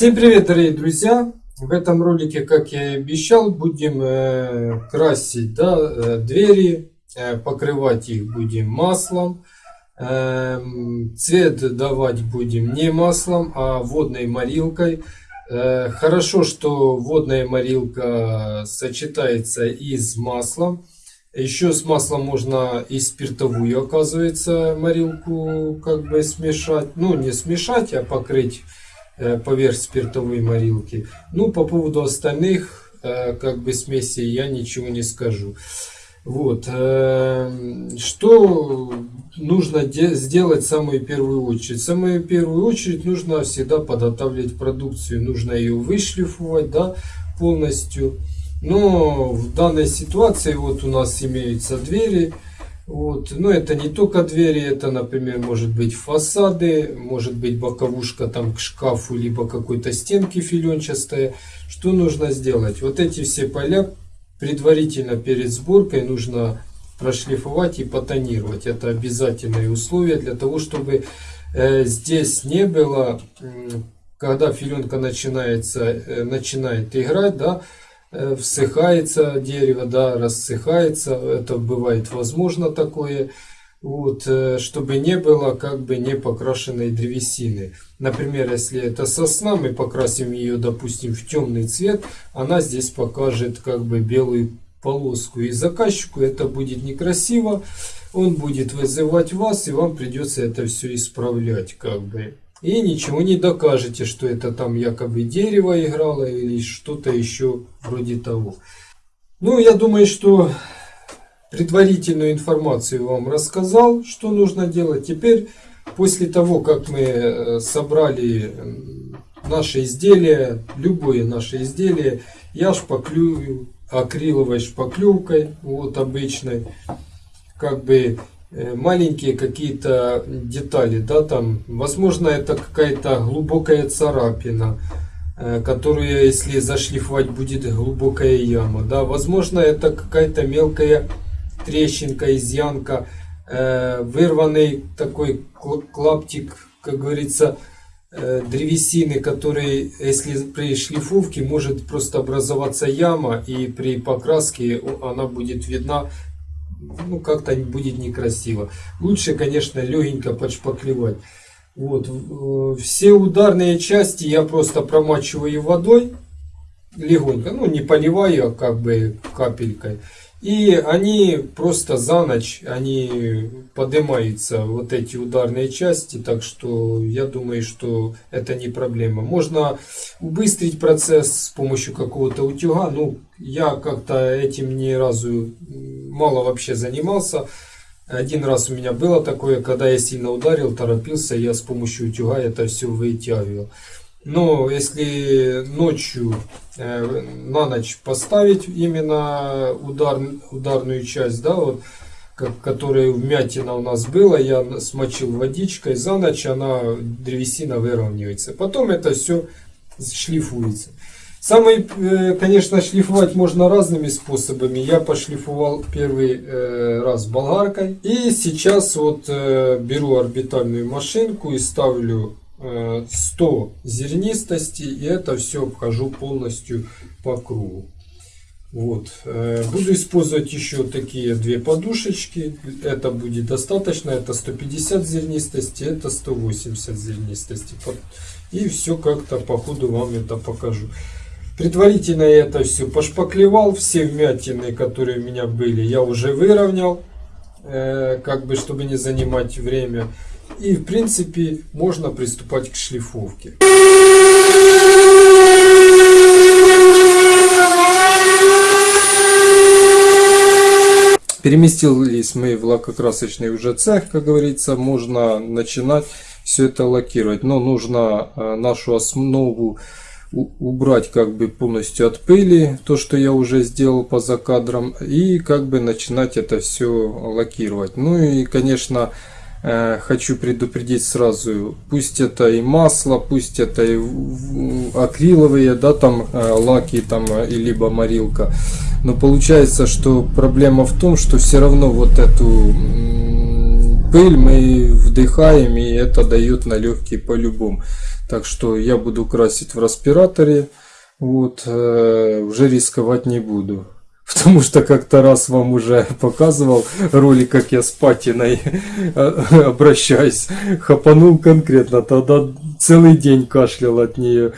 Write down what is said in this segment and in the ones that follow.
Всем привет, дорогие друзья! В этом ролике, как я и обещал, будем э, красить да, э, двери, э, покрывать их будем маслом. Э, цвет давать будем не маслом, а водной морилкой. Хорошо, что водная морилка сочетается и с маслом. Еще с маслом можно и спиртовую, оказывается, морилку как бы смешать. Ну, не смешать, а покрыть поверх спиртовой морилки. Ну, по поводу остальных, э, как бы смесей, я ничего не скажу. Вот. Э, что нужно сделать в самую первую очередь? В самую первую очередь нужно всегда подготавливать продукцию. Нужно ее вышлифовать да, полностью. Но в данной ситуации вот у нас имеются двери. Вот. Но это не только двери, это, например, может быть фасады, может быть боковушка там к шкафу, либо какой-то стенки филенчатая. Что нужно сделать? Вот эти все поля предварительно перед сборкой нужно прошлифовать и потонировать. Это обязательное условие для того, чтобы э, здесь не было, когда филенка начинается, э, начинает играть, да, Э, всыхается дерево, да, рассыхается, это бывает возможно такое, вот, э, чтобы не было как бы не покрашенной древесины. Например, если это сосна, мы покрасим ее, допустим, в темный цвет, она здесь покажет как бы белую полоску. И заказчику это будет некрасиво, он будет вызывать вас, и вам придется это все исправлять как бы. И ничего не докажете, что это там якобы дерево играло или что-то еще вроде того. Ну, я думаю, что предварительную информацию вам рассказал, что нужно делать. Теперь, после того, как мы э, собрали наше изделие, любое наше изделие, я шпаклюю акриловой шпаклевкой, вот обычной, как бы маленькие какие-то детали, да, там, возможно, это какая-то глубокая царапина, э, которую, если зашлифовать, будет глубокая яма, да, возможно, это какая-то мелкая трещинка, изъянка, э, вырванный такой клаптик, как говорится, древесины, который, если при шлифовке, может просто образоваться яма, и при покраске она будет видна ну, как-то будет некрасиво. Лучше, конечно, легенько подшпаклевать. Вот. Э, все ударные части я просто промачиваю водой легонько, ну не поливаю, а как бы капелькой. И они просто за ночь, они поднимаются, вот эти ударные части, так что я думаю, что это не проблема. Можно убыстрить процесс с помощью какого-то утюга, ну, я как-то этим ни разу мало вообще занимался. Один раз у меня было такое, когда я сильно ударил, торопился, я с помощью утюга это все вытягивал. Но если ночью, э, на ночь поставить именно удар, ударную часть, да, вот, как, которая вмятина у нас была, я смочил водичкой, за ночь она, древесина выровняется. Потом это все шлифуется. Самый, э, конечно, шлифовать можно разными способами. Я пошлифовал первый э, раз болгаркой. И сейчас вот э, беру орбитальную машинку и ставлю 100 зернистости и это все обхожу полностью по кругу. Вот. Э, буду использовать еще такие две подушечки. Это будет достаточно. Это 150 зернистости, это 180 зернистости. И все как-то по ходу вам это покажу. Предварительно я это все пошпаклевал. Все вмятины, которые у меня были, я уже выровнял. Э, как бы, чтобы не занимать время. И в принципе можно приступать к шлифовке. Переместились мы в лакокрасочный уже цех, как говорится, можно начинать все это лакировать. Но нужно э, нашу основу убрать как бы полностью от пыли, то что я уже сделал по закадрам, и как бы начинать это все лакировать. Ну и конечно хочу предупредить сразу, пусть это и масло, пусть это и акриловые, да, там э, лаки, там, э, и либо морилка, но получается, что проблема в том, что все равно вот эту пыль мы вдыхаем, и это дает налегкий по-любому. Так что я буду красить в респираторе. Вот, э, уже рисковать не буду. Потому что как-то раз вам уже показывал ролик, как я с патиной обращаюсь. Хапанул конкретно, тогда целый день кашлял от нее.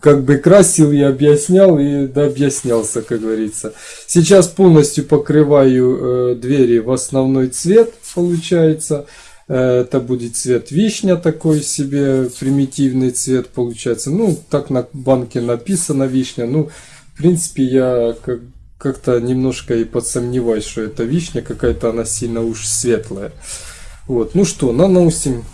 Как бы красил и объяснял, и да, объяснялся, как говорится. Сейчас полностью покрываю э, двери в основной цвет, получается. Э, это будет цвет вишня такой себе, примитивный цвет получается. Ну, так на банке написано вишня. Ну, в принципе, я как как-то немножко и подсомневаюсь, что это вишня какая-то, она сильно уж светлая. Вот, ну что, наносим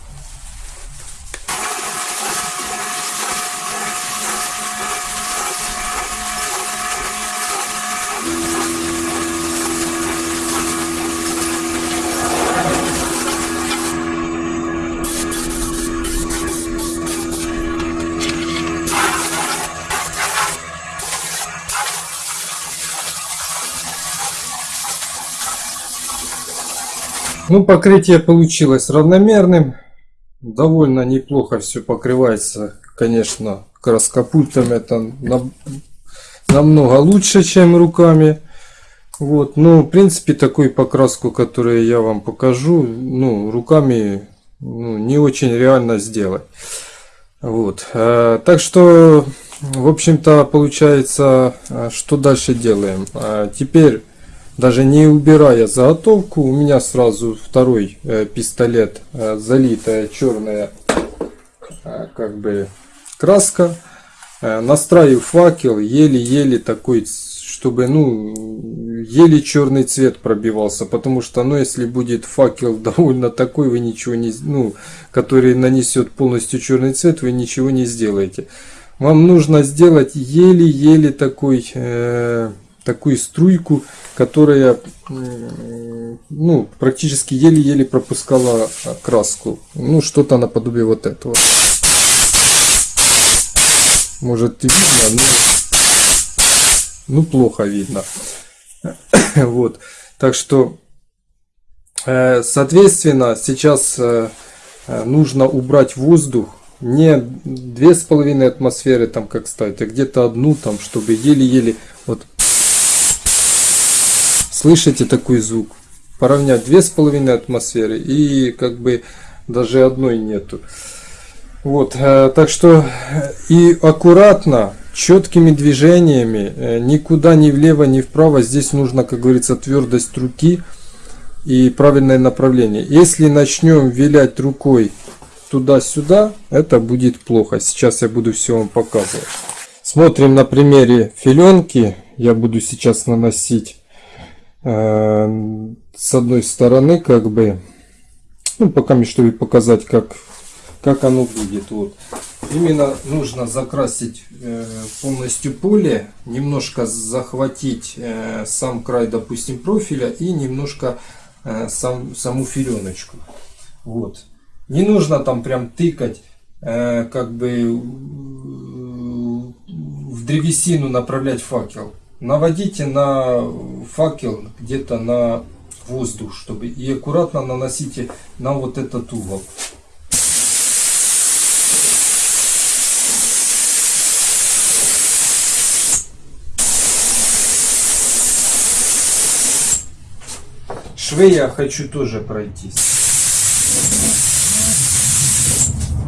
Ну, покрытие получилось равномерным. Довольно неплохо все покрывается, конечно, краскопультом это намного лучше, чем руками. Вот, ну, в принципе, такую покраску, которую я вам покажу, ну, руками ну, не очень реально сделать. Вот, э, так что, в общем-то, получается, э, что дальше делаем? Э, теперь даже не убирая заготовку, у меня сразу второй э, пистолет, э, залитая черная э, как бы краска. Э, настраиваю факел, еле-еле такой, чтобы ну еле черный цвет пробивался, потому что ну если будет факел довольно такой, вы ничего не, ну который нанесет полностью черный цвет, вы ничего не сделаете. Вам нужно сделать еле-еле такой э, такую струйку, которая ну, практически еле-еле пропускала краску. Ну, что-то наподобие вот этого. Может видно, но ну, плохо видно. вот. Так что, э, соответственно, сейчас э, нужно убрать воздух не две с половиной атмосферы там как ставить, а где-то одну там, чтобы еле-еле Слышите такой звук? Поравнять две с половиной атмосферы и как бы даже одной нету. Вот, э, так что э, и аккуратно, четкими движениями, э, никуда ни влево, ни вправо. Здесь нужно, как говорится, твердость руки и правильное направление. Если начнем вилять рукой туда-сюда, это будет плохо. Сейчас я буду все вам показывать. Смотрим на примере филенки. Я буду сейчас наносить с одной стороны как бы ну пока чтобы показать как как оно будет вот. Именно нужно закрасить э, полностью поле немножко захватить э, сам край допустим профиля и немножко сам саму филеночку вот. Не нужно там прям тыкать как бы в древесину направлять факел наводите на факел где-то на воздух, чтобы и аккуратно наносите на вот этот угол. Швы я хочу тоже пройти.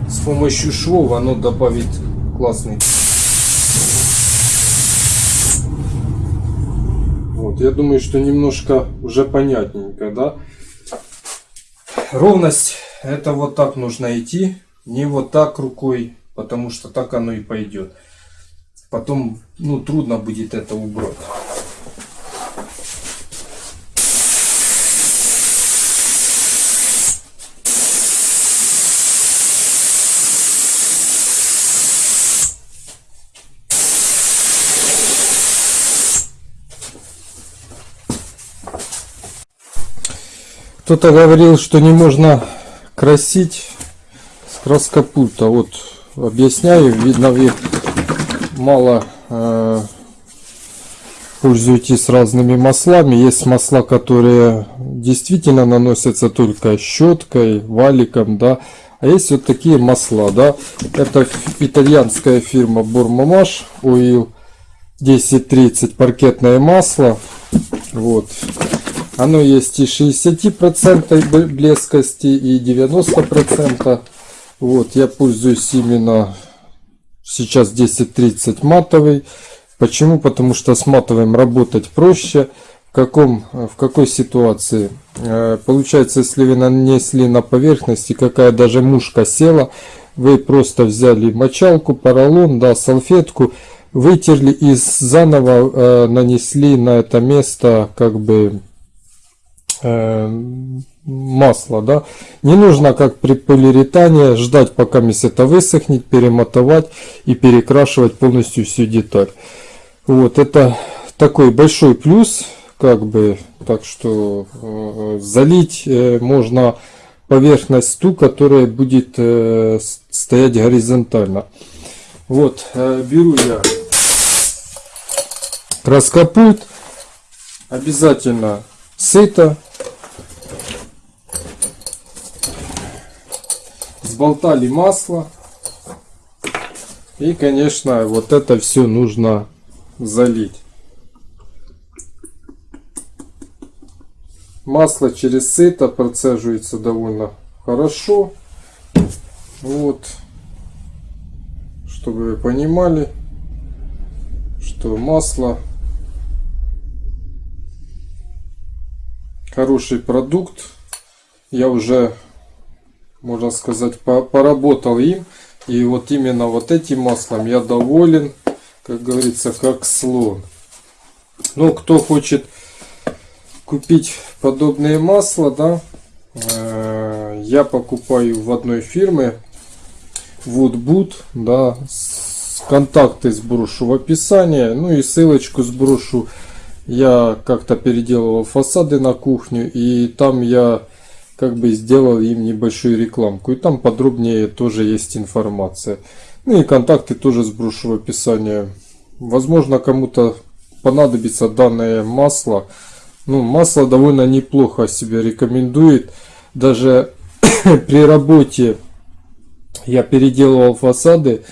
С помощью швов оно добавит классный я думаю, что немножко уже понятненько, да? Ровность, это вот так нужно идти, не вот так рукой, потому что так оно и пойдет. Потом, ну, трудно будет это убрать. Кто-то говорил, что не можно красить с краскопульта. Вот объясняю, видно вы мало э, пользуетесь разными маслами. Есть масла, которые действительно наносятся только щеткой, валиком, да. А есть вот такие масла, да. Это итальянская фирма Бурмамаш Oil 1030 паркетное масло. Вот. Оно есть и 60% блескости, и 90%. Вот, я пользуюсь именно сейчас 1030 матовый. Почему? Потому что с матовым работать проще. В, каком, в какой ситуации? Э, получается, если вы нанесли на поверхности, какая даже мушка села, вы просто взяли мочалку, поролон, да, салфетку, вытерли и заново э, нанесли на это место как бы масло, да. Не нужно, как при полиуретане, ждать, пока это высохнет, перемотовать и перекрашивать полностью всю деталь. Вот, это такой большой плюс, как бы, так что э, залить э, можно поверхность ту, которая будет э, стоять горизонтально. Вот, э, беру я краскопульт, обязательно сыто, сболтали масло. И, конечно, вот это все нужно залить. Масло через сито процеживается довольно хорошо. Вот. Чтобы вы понимали, что масло хороший продукт. Я уже можно сказать, поработал им. И вот именно вот этим маслом я доволен, как говорится, как слон. Ну, кто хочет купить подобные масла, да, э, я покупаю в одной фирме Woodboot, да, контакты сброшу в описании, ну и ссылочку сброшу. Я как-то переделывал фасады на кухню, и там я как бы сделал им небольшую рекламку. И там подробнее тоже есть информация. Ну и контакты тоже сброшу в описании. Возможно, кому-то понадобится данное масло. Ну, масло довольно неплохо себя рекомендует. Даже при работе я переделывал фасады,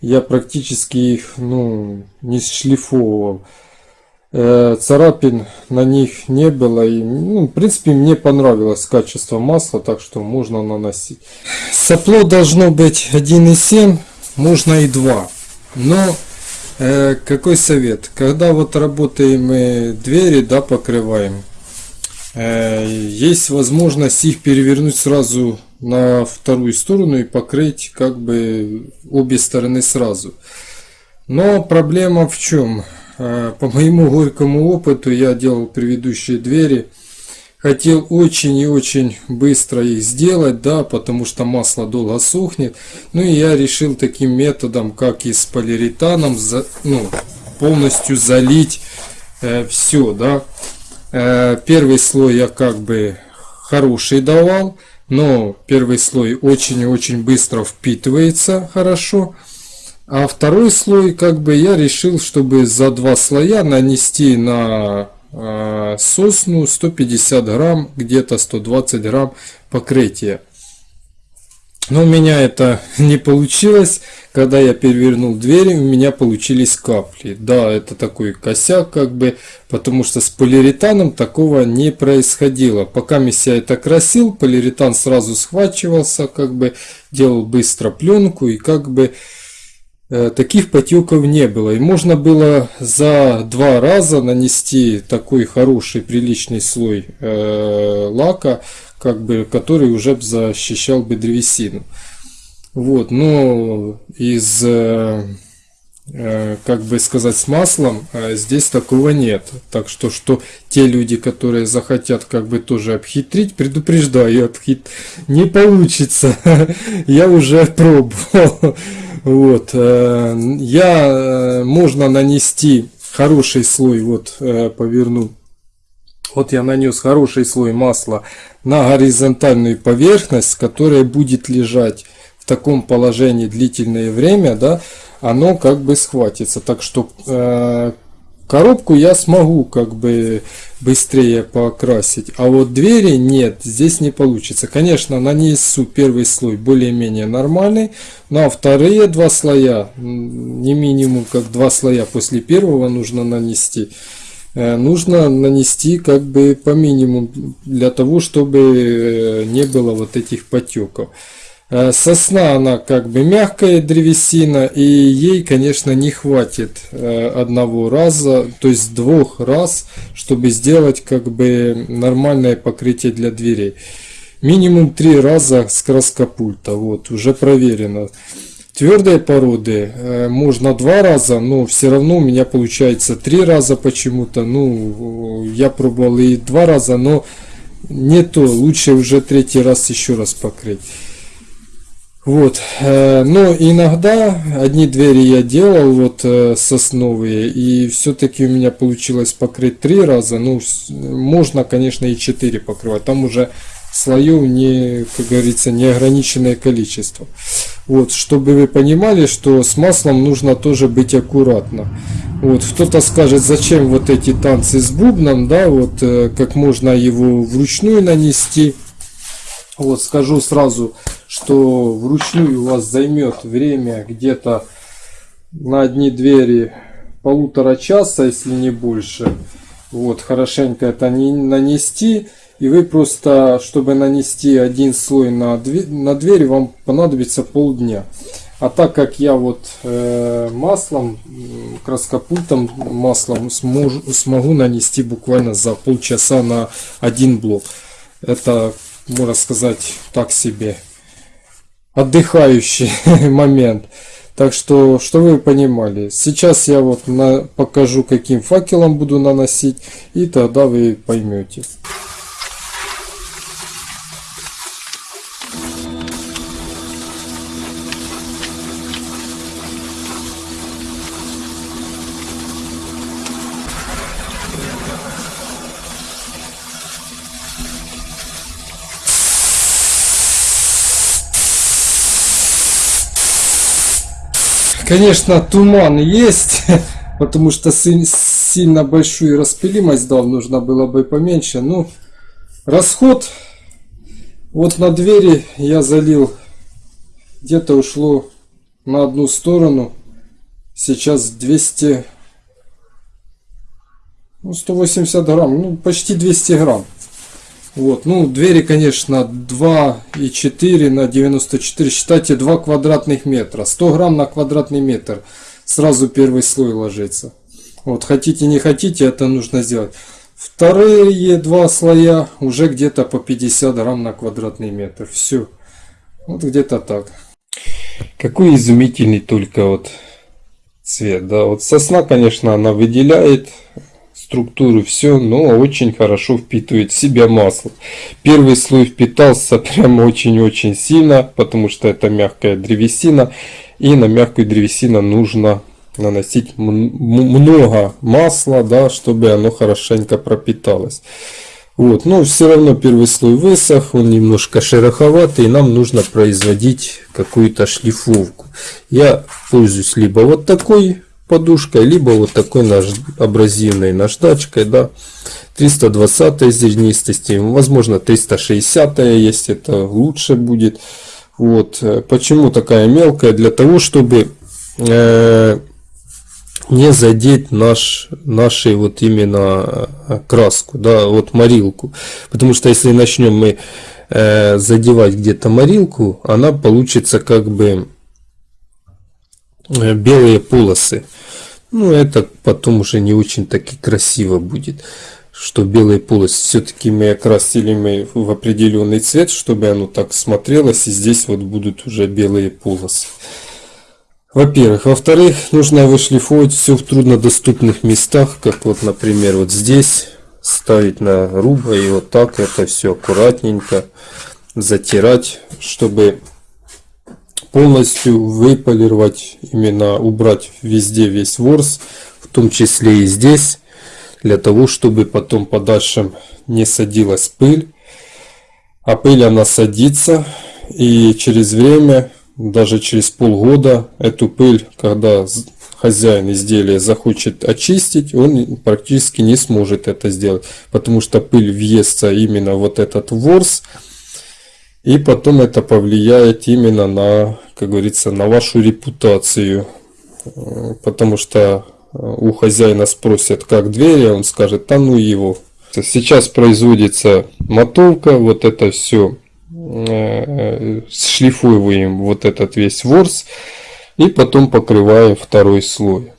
я практически их ну, не шлифовывал. Э, царапин на них не было. И, ну, в принципе, мне понравилось качество масла, так что можно наносить. Сопло должно быть 1,7, можно и 2. Но э, какой совет? Когда вот работаем мы двери, да, покрываем, э, есть возможность их перевернуть сразу на вторую сторону и покрыть как бы обе стороны сразу. Но проблема в чем? А, по моему горькому опыту я делал предыдущие двери. Хотел очень и очень быстро их сделать, да, потому что масло долго сохнет. Ну и я решил таким методом, как и с полиуретаном, за, ну, полностью залить э, все, да. Э, первый слой я как бы хороший давал, но первый слой очень и очень быстро впитывается хорошо. А второй слой, как бы я решил, чтобы за два слоя нанести на э, сосну 150 грамм, где-то 120 грамм покрытия. Но у меня это не получилось. Когда я перевернул двери, у меня получились капли. Да, это такой косяк, как бы, потому что с полиуретаном такого не происходило. Пока я это красил, полиуретан сразу схвачивался, как бы, делал быстро пленку и как бы таких потеков не было. И можно было за два раза нанести такой хороший приличный слой э, лака, как бы, который уже защищал бы древесину. Вот, но из, э, э, как бы сказать, с маслом э, здесь такого нет. Так что, что те люди, которые захотят как бы тоже обхитрить, предупреждаю, обхит не получится. Я уже пробовал. Вот, э, я, э, можно нанести хороший слой, вот, э, поверну. Вот я нанес хороший слой масла на горизонтальную поверхность, которая будет лежать в таком положении длительное время, да, оно как бы схватится. Так что коробку я смогу как бы быстрее покрасить, а вот двери нет, здесь не получится. Конечно, нанесу первый слой более-менее нормальный, а вторые два слоя, не минимум как два слоя после первого нужно нанести, э, нужно нанести как бы по минимуму для того, чтобы э, не было вот этих потеков. Э, Сосна, она как бы мягкая древесина, и ей, конечно, не хватит э, одного раза, то есть двух раз, чтобы сделать как бы нормальное покрытие для дверей. Минимум три раза с краскопульта, вот, уже проверено. Твердые породы э, можно два раза, но все равно у меня получается три раза почему-то. Ну, я пробовал и два раза, но не то, лучше уже третий раз еще раз покрыть. Вот, э, но иногда одни двери я делал вот э, сосновые, и все-таки у меня получилось покрыть три раза. Ну, можно, конечно, и четыре покрывать. Там уже слоев не, как говорится, неограниченное количество. Вот, чтобы вы понимали, что с маслом нужно тоже быть аккуратно. Вот, кто-то скажет, зачем вот эти танцы с бубном, да, вот, э, как можно его вручную нанести. Вот скажу сразу, что вручную у вас займет время где-то на одни двери полутора часа, если не больше. Вот, хорошенько это не нанести. И вы просто, чтобы нанести один слой на, две- на дверь, вам понадобится полдня. А так как я вот э, маслом, краскопультом маслом смож- смогу нанести буквально за полчаса на один блок. Это, можно сказать, так себе отдыхающий момент. Так что, что вы понимали. Сейчас я вот на, покажу, каким факелом буду наносить, и тогда вы поймете. Конечно, туман есть, потому что сильно большую распылимость дал, нужно было бы поменьше. Ну, расход вот на двери я залил, где-то ушло на одну сторону, сейчас 200, ну, 180 грамм, ну, почти 200 грамм. Вот, ну, двери, конечно, 2,4 на 94, считайте 2 квадратных метра. 100 грамм на квадратный метр. Сразу первый слой ложится. Вот, хотите, не хотите, это нужно сделать. Вторые два слоя уже где-то по 50 грамм на квадратный метр. Все. Вот где-то так. Какой изумительный только вот цвет, да. Вот сосна, конечно, она выделяет структуру, все, но очень хорошо впитывает в себя масло. Первый слой впитался прям очень-очень сильно, потому что это мягкая древесина, и на мягкую древесину нужно наносить много масла, да, чтобы оно хорошенько пропиталось. Вот, но все равно первый слой высох, он немножко шероховатый, и нам нужно производить какую-то шлифовку. Я пользуюсь либо вот такой подушкой, либо вот такой наж... абразивной наждачкой, да, 320 зернистости, возможно 360, если это лучше будет. Вот, почему такая мелкая? Для того, чтобы э, не задеть наш, нашей вот именно э, краску, да, вот морилку. Потому что если начнем мы э, задевать где-то морилку, она получится как бы белые полосы. Ну, это потом уже не очень таки красиво будет, что белые полосы. Все-таки мы окрасили мы в определенный цвет, чтобы оно так смотрелось, и здесь вот будут уже белые полосы. Во-первых. Во-вторых, нужно вышлифовать все в труднодоступных местах, как вот, например, вот здесь ставить на грубо и вот так это все аккуратненько затирать, чтобы полностью выполировать, именно убрать везде весь ворс, в том числе и здесь, для того, чтобы потом по дальшим не садилась пыль. А пыль она садится, и через время, даже через полгода, эту пыль, когда хозяин изделия захочет очистить, он практически не сможет это сделать, потому что пыль въестся именно вот этот ворс, и потом это повлияет именно на, как говорится, на вашу репутацию, Э, потому что э, у хозяина спросят, как двери, он скажет, да ну его. Сейчас производится мотовка, вот это все э, шлифуем вот этот весь ворс и потом покрываем второй слой.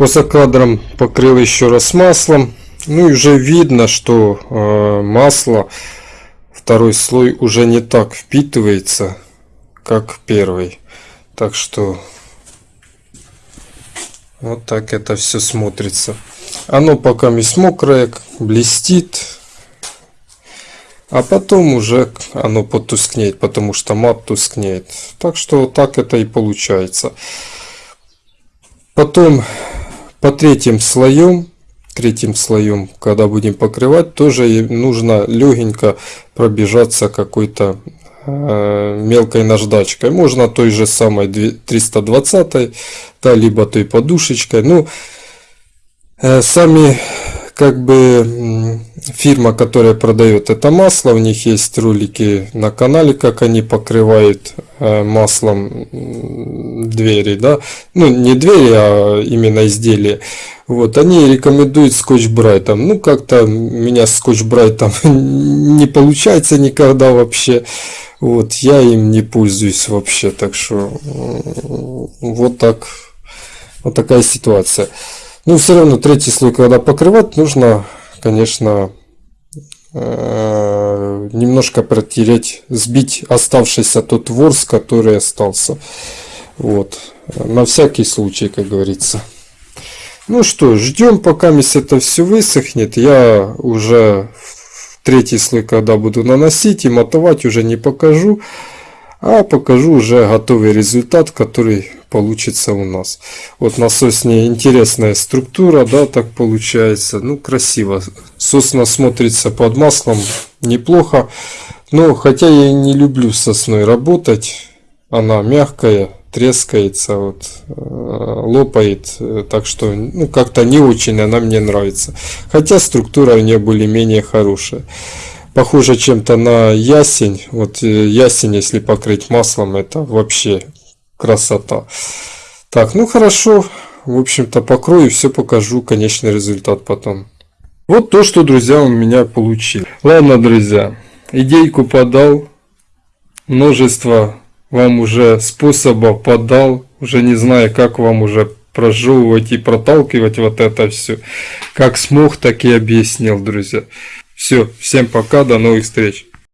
После кадром покрыл еще раз маслом. Ну и уже видно, что э, масло, второй слой уже не так впитывается, как первый. Так что вот так это все смотрится. Оно пока не мокрое, блестит. А потом уже оно потускнеет, потому что мат тускнеет. Так что так это и получается. Потом по третьим слоем, третьим слоем, когда будем покрывать, тоже нужно легенько пробежаться какой-то э, мелкой наждачкой. Можно той же самой 320, да, либо той подушечкой. Ну, э, сами как бы фирма, которая продает это масло, у них есть ролики на канале, как они покрывают э, маслом двери, да, ну не двери, а именно изделия. Вот, они рекомендуют скотч брайтом. Ну, как-то меня скотч брайтом не получается никогда вообще. Вот, я им не пользуюсь вообще, так что вот так, вот такая ситуация. Ну, все равно третий слой, когда покрывать, нужно, конечно, э, немножко протереть, сбить оставшийся тот ворс, который остался. Вот. На всякий случай, как говорится. Ну что, ждем, пока это все высохнет. Я уже третий слой, когда буду наносить и мотовать, уже не покажу. А покажу уже готовый результат, который получится у нас. Вот на сосне интересная структура, да, так получается. Ну, красиво. Сосна смотрится под маслом неплохо. Но хотя я не люблю сосной работать, она мягкая, трескается, вот, э, лопает, так что ну, как-то не очень она мне нравится. Хотя структура у нее более-менее хорошая. Похоже чем-то на ясень. Вот э, ясень, если покрыть маслом, это вообще красота. Так, ну хорошо. В общем-то, покрою, все покажу, конечный результат потом. Вот то, что, друзья, у меня получилось. Ладно, друзья, идейку подал. Множество вам уже способов подал. Уже не знаю, как вам уже прожевывать и проталкивать вот это все. Как смог, так и объяснил, друзья. Все, всем пока, до новых встреч.